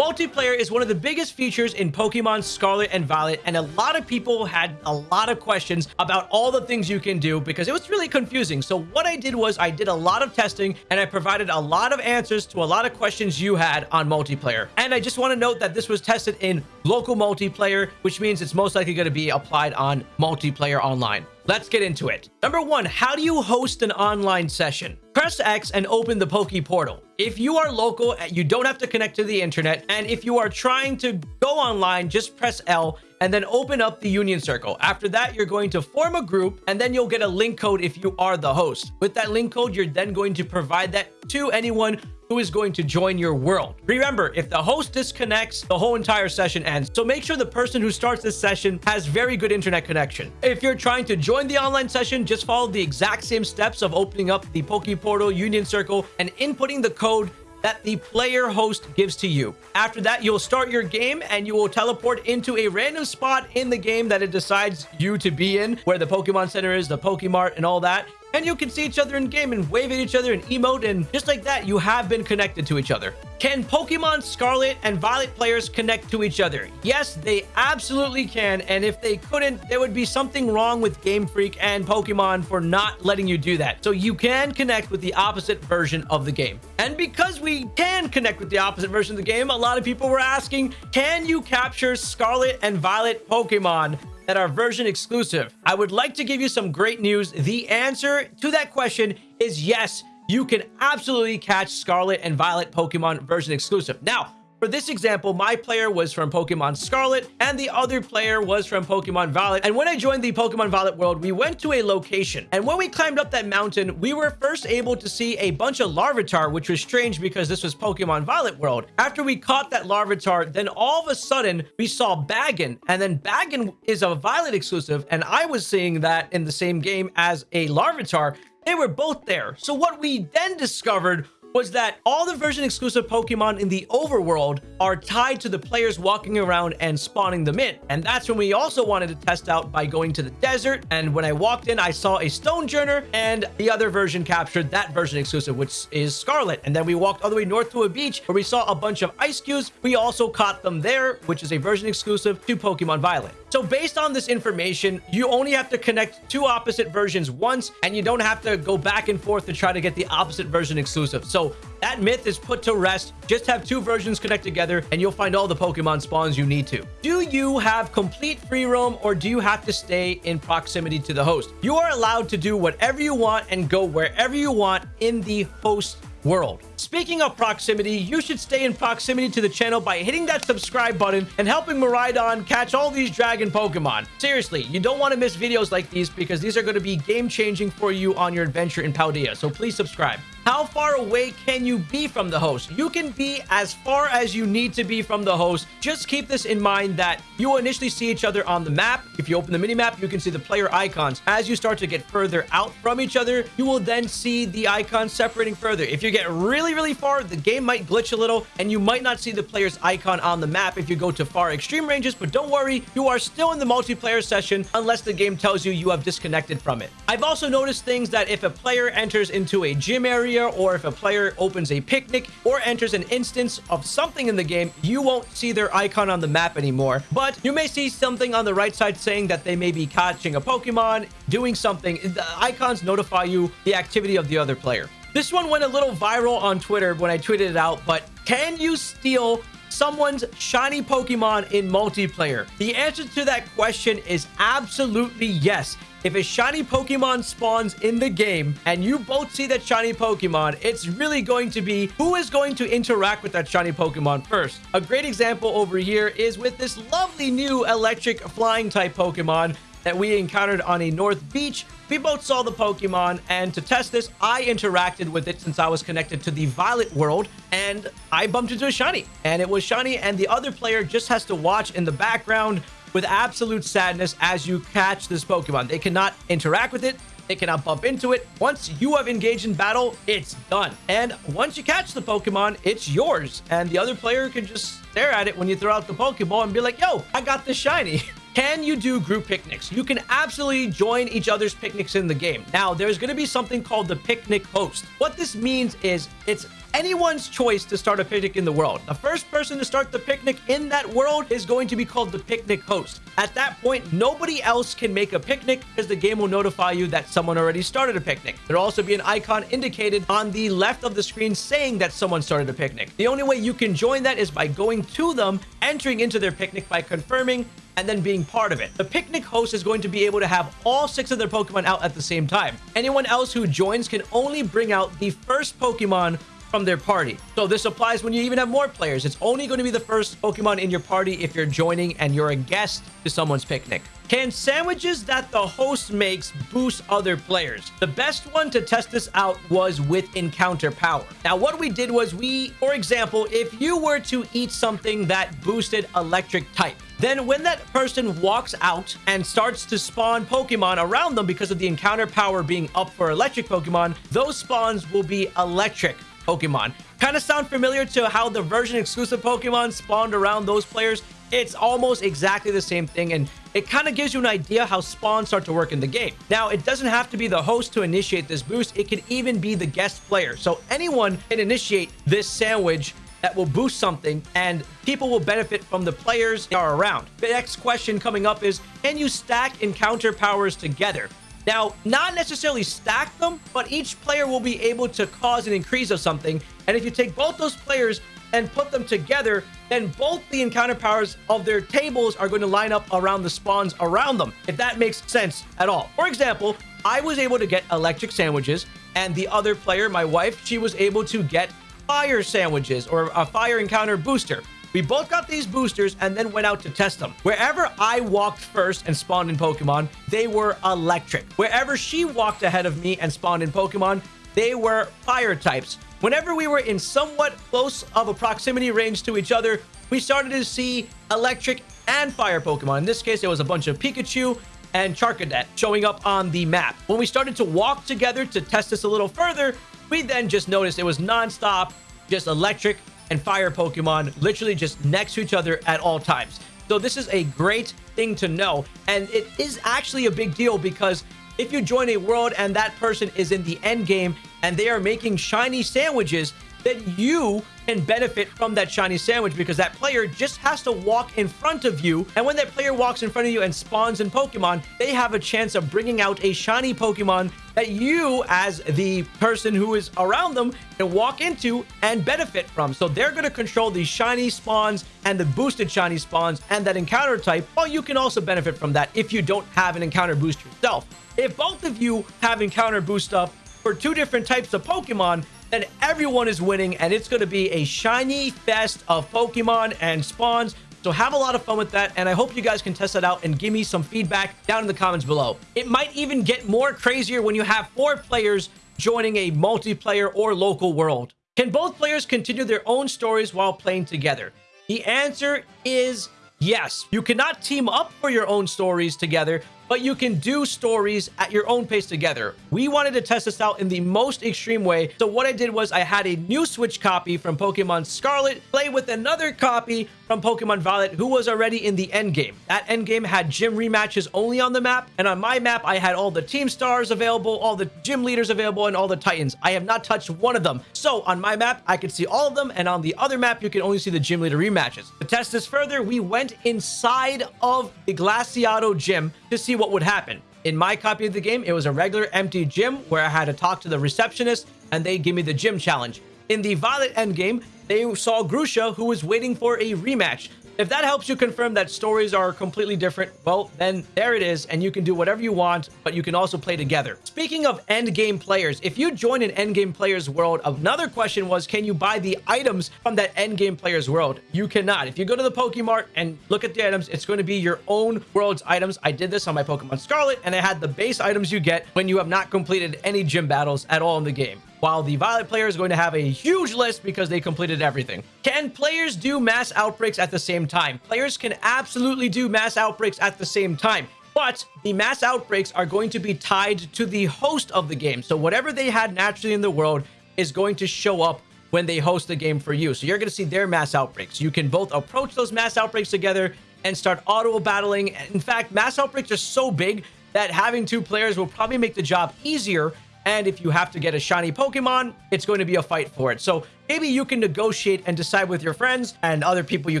Multiplayer is one of the biggest features in Pokemon Scarlet and Violet, and a lot of people had a lot of questions about all the things you can do because it was really confusing. So what I did was I did a lot of testing and I provided a lot of answers to a lot of questions you had on multiplayer. And I just want to note that this was tested in local multiplayer, which means it's most likely going to be applied on multiplayer online. Let's get into it. Number one, how do you host an online session? Press X and open the Poke Portal. If you are local, uh, you don't have to connect to the internet. And if you are trying to go online, just press L and then open up the Union Circle. After that, you're going to form a group and then you'll get a link code if you are the host. With that link code, you're then going to provide that to anyone who is going to join your world. Remember, if the host disconnects, the whole entire session ends. So make sure the person who starts this session has very good internet connection. If you're trying to join the online session, just follow the exact same steps of opening up the Poke Portal Union Circle and inputting the code that the player host gives to you. After that, you'll start your game and you will teleport into a random spot in the game that it decides you to be in, where the Pokemon Center is, the Pokemart, and all that and you can see each other in game and wave at each other and emote and just like that you have been connected to each other. Can pokemon scarlet and violet players connect to each other? Yes they absolutely can and if they couldn't there would be something wrong with game freak and pokemon for not letting you do that. So you can connect with the opposite version of the game. And because we can connect with the opposite version of the game a lot of people were asking can you capture scarlet and violet pokemon that are version exclusive. I would like to give you some great news. The answer to that question is yes, you can absolutely catch Scarlet and Violet Pokemon version exclusive. Now, for this example, my player was from Pokemon Scarlet and the other player was from Pokemon Violet. And when I joined the Pokemon Violet world, we went to a location. And when we climbed up that mountain, we were first able to see a bunch of Larvitar, which was strange because this was Pokemon Violet world. After we caught that Larvitar, then all of a sudden we saw Bagon. And then Bagon is a Violet exclusive. And I was seeing that in the same game as a Larvitar. They were both there. So what we then discovered was that all the version exclusive Pokemon in the overworld are tied to the players walking around and spawning them in. And that's when we also wanted to test out by going to the desert. And when I walked in, I saw a Stonjourner and the other version captured that version exclusive, which is Scarlet. And then we walked all the way north to a beach where we saw a bunch of ice cubes. We also caught them there, which is a version exclusive to Pokemon Violet. So based on this information, you only have to connect two opposite versions once, and you don't have to go back and forth to try to get the opposite version exclusive. So that myth is put to rest. Just have two versions connect together and you'll find all the Pokemon spawns you need to. Do you have complete free roam or do you have to stay in proximity to the host? You are allowed to do whatever you want and go wherever you want in the host world. Speaking of proximity, you should stay in proximity to the channel by hitting that subscribe button and helping Miraidon catch all these dragon Pokemon. Seriously, you don't want to miss videos like these because these are going to be game-changing for you on your adventure in Paldea, so please subscribe. How far away can you be from the host? You can be as far as you need to be from the host. Just keep this in mind that you will initially see each other on the map. If you open the mini map, you can see the player icons. As you start to get further out from each other, you will then see the icons separating further. If you get really, really far, the game might glitch a little and you might not see the player's icon on the map if you go to far extreme ranges, but don't worry, you are still in the multiplayer session unless the game tells you you have disconnected from it. I've also noticed things that if a player enters into a gym area or if a player opens a picnic or enters an instance of something in the game, you won't see their icon on the map anymore. But you may see something on the right side saying that they may be catching a Pokemon, doing something. The icons notify you the activity of the other player. This one went a little viral on Twitter when I tweeted it out, but can you steal someone's shiny Pokemon in multiplayer? The answer to that question is absolutely yes. If a shiny Pokemon spawns in the game and you both see that shiny Pokemon, it's really going to be who is going to interact with that shiny Pokemon first. A great example over here is with this lovely new electric flying type Pokemon that we encountered on a North Beach. We both saw the Pokemon, and to test this, I interacted with it since I was connected to the Violet world, and I bumped into a Shiny. And it was Shiny, and the other player just has to watch in the background with absolute sadness as you catch this Pokemon. They cannot interact with it. They cannot bump into it. Once you have engaged in battle, it's done. And once you catch the Pokemon, it's yours. And the other player can just stare at it when you throw out the Pokeball and be like, yo, I got this shiny. Can you do group picnics? You can absolutely join each other's picnics in the game. Now, there's going to be something called the picnic host. What this means is it's anyone's choice to start a picnic in the world. The first person to start the picnic in that world is going to be called the picnic host. At that point, nobody else can make a picnic because the game will notify you that someone already started a picnic. There'll also be an icon indicated on the left of the screen saying that someone started a picnic. The only way you can join that is by going to them, entering into their picnic by confirming and then being part of it. The picnic host is going to be able to have all six of their Pokemon out at the same time. Anyone else who joins can only bring out the first Pokemon from their party. So this applies when you even have more players. It's only going to be the first Pokemon in your party if you're joining and you're a guest to someone's picnic. Can sandwiches that the host makes boost other players? The best one to test this out was with encounter power. Now, what we did was we, for example, if you were to eat something that boosted electric type, then when that person walks out and starts to spawn Pokemon around them because of the encounter power being up for electric Pokemon, those spawns will be electric Pokemon. Kind of sound familiar to how the version exclusive Pokemon spawned around those players? It's almost exactly the same thing, and it kind of gives you an idea how spawns start to work in the game. Now, it doesn't have to be the host to initiate this boost. It can even be the guest player. So anyone can initiate this sandwich that will boost something and people will benefit from the players that are around. The next question coming up is, can you stack encounter powers together? Now, not necessarily stack them, but each player will be able to cause an increase of something. And if you take both those players and put them together, then both the encounter powers of their tables are going to line up around the spawns around them, if that makes sense at all. For example, I was able to get electric sandwiches, and the other player, my wife, she was able to get fire sandwiches or a fire encounter booster. We both got these boosters and then went out to test them. Wherever I walked first and spawned in Pokemon, they were electric. Wherever she walked ahead of me and spawned in Pokemon, they were fire types. Whenever we were in somewhat close of a proximity range to each other, we started to see electric and fire Pokemon. In this case, it was a bunch of Pikachu and Charcadet showing up on the map. When we started to walk together to test this a little further, we then just noticed it was nonstop, just electric and fire Pokemon literally just next to each other at all times. So this is a great thing to know. And it is actually a big deal because if you join a world and that person is in the end game and they are making shiny sandwiches, then you can benefit from that shiny sandwich because that player just has to walk in front of you. And when that player walks in front of you and spawns in Pokemon, they have a chance of bringing out a shiny Pokemon that you, as the person who is around them, can walk into and benefit from. So they're going to control the shiny spawns and the boosted shiny spawns and that encounter type, while you can also benefit from that if you don't have an encounter boost yourself. If both of you have encounter boost up for two different types of Pokemon, then everyone is winning and it's going to be a shiny fest of Pokemon and spawns. So have a lot of fun with that, and I hope you guys can test that out and give me some feedback down in the comments below. It might even get more crazier when you have four players joining a multiplayer or local world. Can both players continue their own stories while playing together? The answer is yes. You cannot team up for your own stories together, but you can do stories at your own pace together. We wanted to test this out in the most extreme way. So what I did was I had a new Switch copy from Pokemon Scarlet play with another copy from Pokemon Violet who was already in the end game. That end game had gym rematches only on the map. And on my map, I had all the team stars available, all the gym leaders available, and all the titans. I have not touched one of them. So on my map, I could see all of them. And on the other map, you can only see the gym leader rematches. To test this further, we went inside of the Glaseado gym to see what would happen. In my copy of the game, it was a regular empty gym where I had to talk to the receptionist and they give me the gym challenge. In the Violet endgame, they saw Grusha who was waiting for a rematch. If that helps you confirm that stories are completely different, well, then there it is, and you can do whatever you want, but you can also play together. Speaking of endgame players, if you join an endgame player's world, another question was, can you buy the items from that endgame player's world? You cannot. If you go to the Pokemart and look at the items, it's going to be your own world's items. I did this on my Pokemon Scarlet, and I had the base items you get when you have not completed any gym battles at all in the game while the Violet player is going to have a huge list because they completed everything. Can players do mass outbreaks at the same time? Players can absolutely do mass outbreaks at the same time. But the mass outbreaks are going to be tied to the host of the game. So whatever they had naturally in the world is going to show up when they host the game for you. So you're going to see their mass outbreaks. You can both approach those mass outbreaks together and start auto battling. In fact, mass outbreaks are so big that having two players will probably make the job easier and if you have to get a shiny Pokemon, it's going to be a fight for it. So maybe you can negotiate and decide with your friends and other people you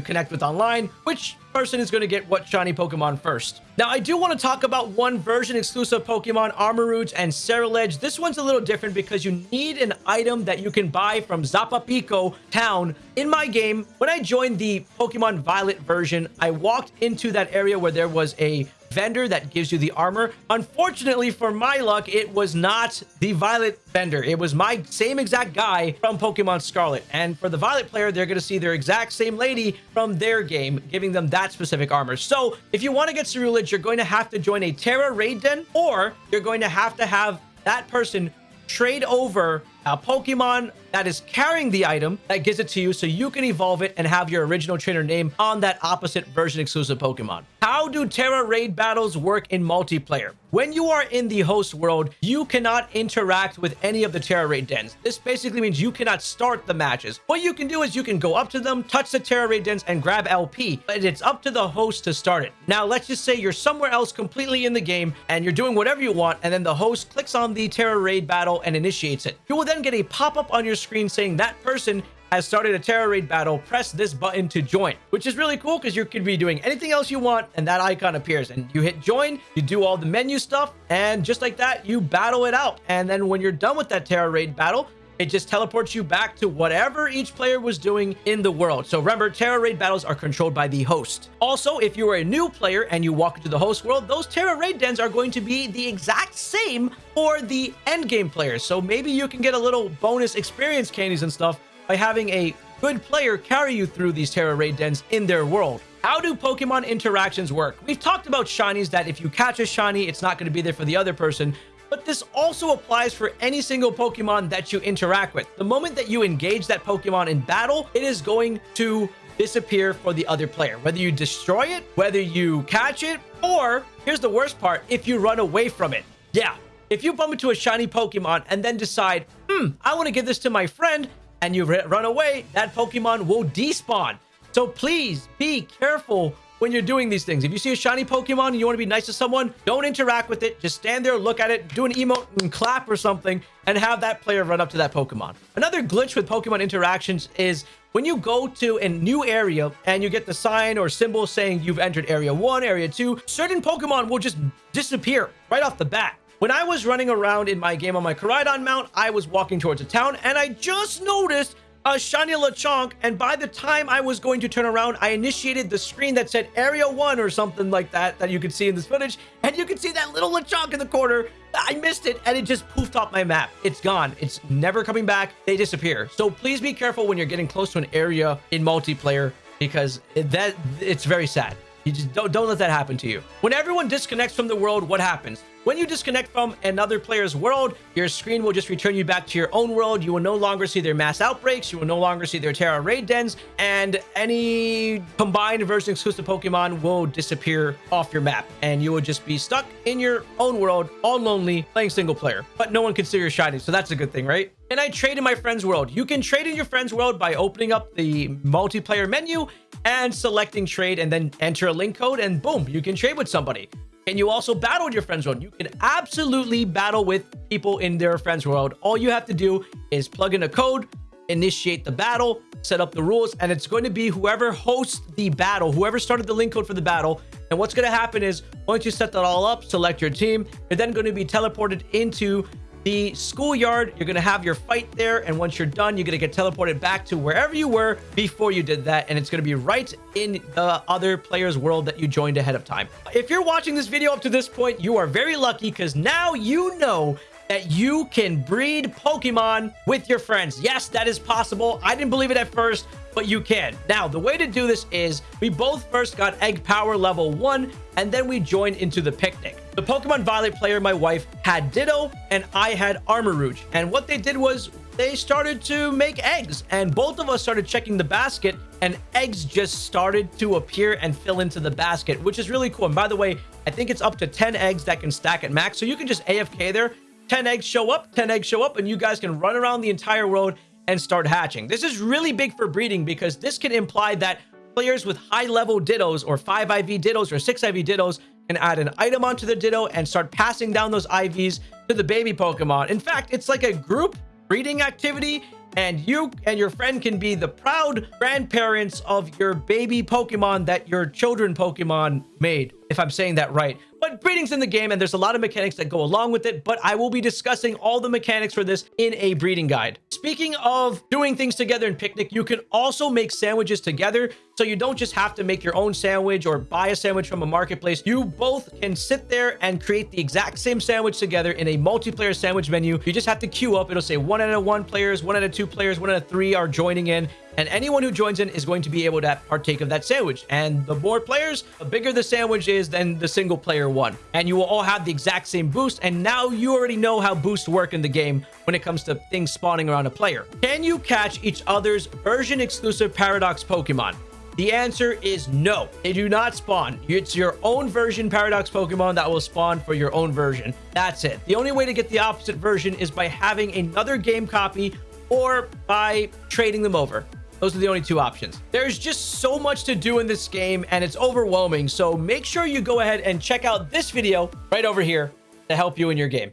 connect with online, which person is going to get what shiny Pokemon first. Now, I do want to talk about one version exclusive Pokemon, Armarouge and Ceruledge. This one's a little different because you need an item that you can buy from Zapapico town. In my game, when I joined the Pokemon Violet version, I walked into that area where there was a vendor that gives you the armor. Unfortunately, for my luck, it was not the Violet vendor. It was my same exact guy from Pokemon Scarlet. And for the Violet player, they're going to see their exact same lady from their game, giving them that specific armor. So if you want to get Ceruledge, you're going to have to join a Tera Raid Den, or you're going to have to have that person trade over a Pokemon that is carrying the item that gives it to you so you can evolve it and have your original trainer name on that opposite version exclusive Pokemon. How do Tera Raid battles work in multiplayer? When you are in the host world, you cannot interact with any of the Tera Raid dens. This basically means you cannot start the matches. What you can do is you can go up to them, touch the Tera Raid dens, and grab LP, but it's up to the host to start it. Now, let's just say you're somewhere else completely in the game, and you're doing whatever you want, and then the host clicks on the Tera Raid battle and initiates it. You will then get a pop-up on your screen saying that person has started a Tera Raid battle, press this button to join, which is really cool because you could be doing anything else you want and that icon appears and you hit join, you do all the menu stuff and just like that, you battle it out. And then when you're done with that Tera Raid battle, it just teleports you back to whatever each player was doing in the world. So remember, Tera Raid battles are controlled by the host. Also, if you are a new player and you walk into the host world, those Tera Raid dens are going to be the exact same for the end game players. So maybe you can get a little bonus experience candies and stuff by having a good player carry you through these Tera Raid dens in their world. How do Pokemon interactions work? We've talked about shinies that if you catch a shiny, it's not going to be there for the other person but this also applies for any single Pokemon that you interact with. The moment that you engage that Pokemon in battle, it is going to disappear for the other player. Whether you destroy it, whether you catch it, or here's the worst part, if you run away from it. Yeah, if you bump into a shiny Pokemon and then decide, hmm, I want to give this to my friend, and you run away, that Pokemon will despawn. So please be careful when you're doing these things. If you see a shiny Pokemon and you want to be nice to someone, don't interact with it. Just stand there, look at it, do an emote and clap or something, and have that player run up to that Pokemon. Another glitch with Pokemon interactions is when you go to a new area and you get the sign or symbol saying you've entered area 1, area 2, certain Pokemon will just disappear right off the bat. When I was running around in my game on my Koraidon mount, I was walking towards a town and I just noticed Uh, a shiny Lechonk, and by the time I was going to turn around, I initiated the screen that said Area 1 or something like that, that you could see in this footage, and you can see that little Lechonk in the corner. I missed it, and it just poofed off my map. It's gone. It's never coming back. They disappear. So please be careful when you're getting close to an area in multiplayer, because that it's very sad. You just don't, don't let that happen to you. When everyone disconnects from the world, what happens? When you disconnect from another player's world, your screen will just return you back to your own world. You will no longer see their mass outbreaks. You will no longer see their Tera Raid dens. And any combined version exclusive Pokemon will disappear off your map. And you will just be stuck in your own world, all lonely, playing single player. But no one can see your shiny, so that's a good thing, right? And I trade in my friend's world. You can trade in your friend's world by opening up the multiplayer menu and selecting trade and then enter a link code and boom, you can trade with somebody. And you also battle in your friends world. You can absolutely battle with people in their friends world. All you have to do is plug in a code, initiate the battle, set up the rules, and it's going to be whoever hosts the battle, whoever started the link code for the battle. And what's going to happen is once you set that all up, select your team, you're then going to be teleported into the schoolyard. You're going to have your fight there. And once you're done, you're going to get teleported back to wherever you were before you did that. And it's going to be right in the other player's world that you joined ahead of time. If you're watching this video up to this point, you are very lucky because now you know that you can breed Pokemon with your friends. Yes, that is possible. I didn't believe it at first, but you can. Now, the way to do this is we both first got egg power level one, and then we joined into the picnic. The Pokemon Violet player, my wife, had Ditto, and I had Armarouge. And what they did was they started to make eggs, and both of us started checking the basket, and eggs just started to appear and fill into the basket, which is really cool. And by the way, I think it's up to 10 eggs that can stack at max, so you can just AFK there 10 eggs show up, 10 eggs show up, and you guys can run around the entire world and start hatching. This is really big for breeding because this can imply that players with high level dittos or 5 IV dittos or 6 IV dittos can add an item onto the ditto and start passing down those IVs to the baby Pokemon. In fact, it's like a group breeding activity and you and your friend can be the proud grandparents of your baby Pokemon that your children Pokemon made, if I'm saying that right. But breeding's in the game and there's a lot of mechanics that go along with it, but I will be discussing all the mechanics for this in a breeding guide. Speaking of doing things together in Picnic, you can also make sandwiches together. So you don't just have to make your own sandwich or buy a sandwich from a marketplace. You both can sit there and create the exact same sandwich together in a multiplayer sandwich menu. You just have to queue up. It'll say one out of one players, one out of two players, one out of three are joining in and anyone who joins in is going to be able to partake of that sandwich. And the more players, the bigger the sandwich is than the single player one. And you will all have the exact same boost. And now you already know how boosts work in the game when it comes to things spawning around a player. Can you catch each other's version exclusive Paradox Pokemon? The answer is no. They do not spawn. It's your own version Paradox Pokemon that will spawn for your own version. That's it. The only way to get the opposite version is by having another game copy or by trading them over. Those are the only two options. There's just so much to do in this game and it's overwhelming. So make sure you go ahead and check out this video right over here to help you in your game.